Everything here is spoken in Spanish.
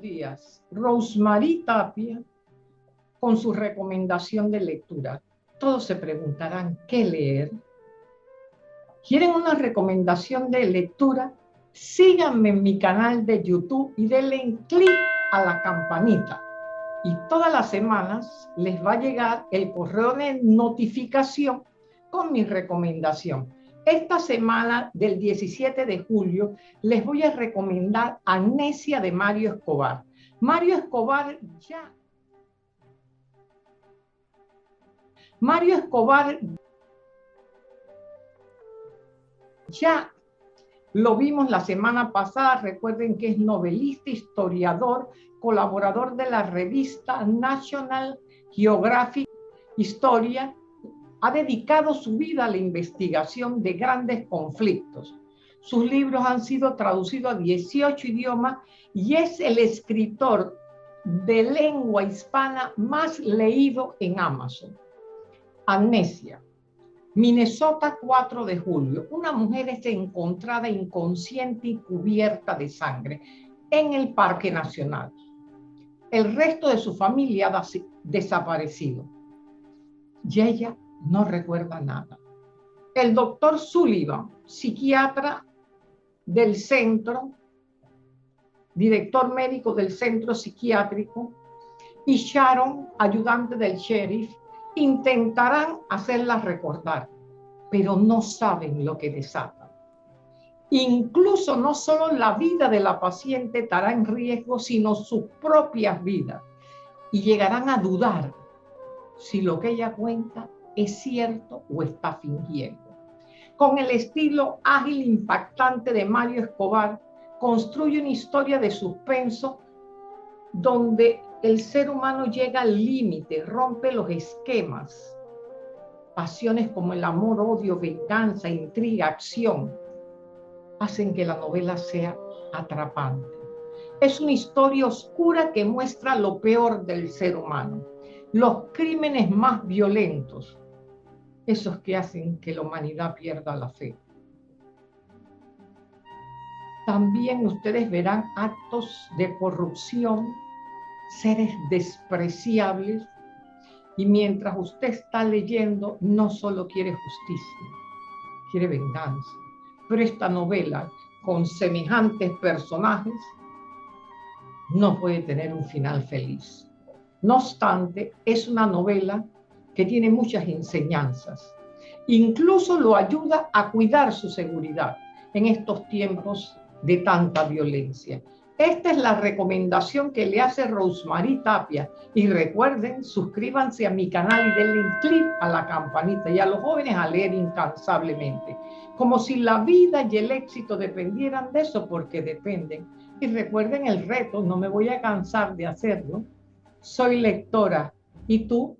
días. Rosemary Tapia con su recomendación de lectura. Todos se preguntarán, ¿qué leer? ¿Quieren una recomendación de lectura? Síganme en mi canal de YouTube y denle clic a la campanita. Y todas las semanas les va a llegar el correo de notificación con mi recomendación. Esta semana del 17 de julio les voy a recomendar Amnesia de Mario Escobar. Mario Escobar ya... Mario Escobar ya lo vimos la semana pasada, recuerden que es novelista, historiador, colaborador de la revista National Geographic Historia ha dedicado su vida a la investigación de grandes conflictos. Sus libros han sido traducidos a 18 idiomas y es el escritor de lengua hispana más leído en Amazon. Amnesia. Minnesota, 4 de julio. Una mujer es encontrada inconsciente y cubierta de sangre en el Parque Nacional. El resto de su familia ha desaparecido. Y ella no recuerda nada. El doctor Sullivan, psiquiatra del centro, director médico del centro psiquiátrico, y Sharon, ayudante del sheriff, intentarán hacerla recordar, pero no saben lo que desata. Incluso no solo la vida de la paciente estará en riesgo, sino sus propias vidas. Y llegarán a dudar si lo que ella cuenta es cierto o está fingiendo. Con el estilo ágil impactante de Mario Escobar, construye una historia de suspenso donde el ser humano llega al límite, rompe los esquemas. Pasiones como el amor, odio, venganza, intriga, acción, hacen que la novela sea atrapante. Es una historia oscura que muestra lo peor del ser humano, los crímenes más violentos, esos que hacen que la humanidad pierda la fe. También ustedes verán actos de corrupción, seres despreciables, y mientras usted está leyendo, no solo quiere justicia, quiere venganza. Pero esta novela, con semejantes personajes, no puede tener un final feliz. No obstante, es una novela que tiene muchas enseñanzas. Incluso lo ayuda a cuidar su seguridad en estos tiempos de tanta violencia. Esta es la recomendación que le hace Rosemary Tapia. Y recuerden, suscríbanse a mi canal y denle clic a la campanita y a los jóvenes a leer incansablemente. Como si la vida y el éxito dependieran de eso, porque dependen. Y recuerden el reto, no me voy a cansar de hacerlo. Soy lectora y tú